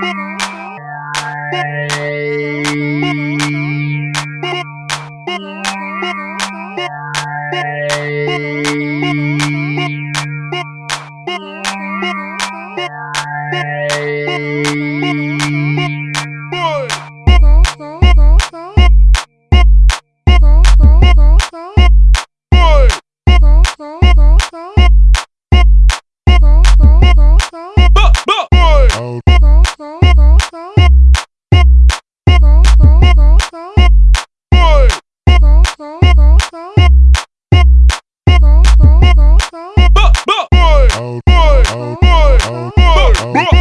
Bye. Oh boy.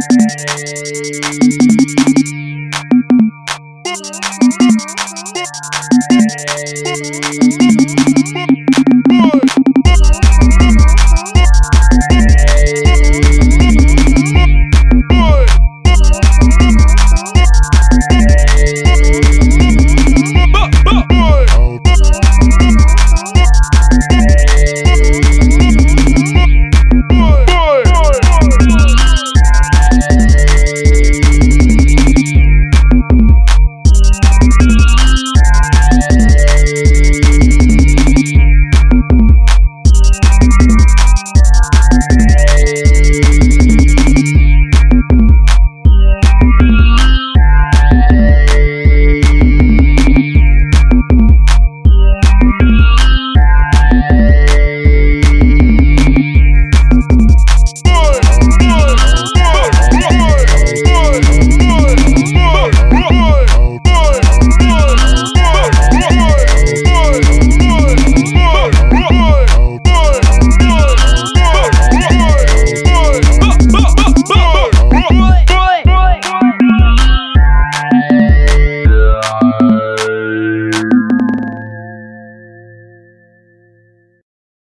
Thank you.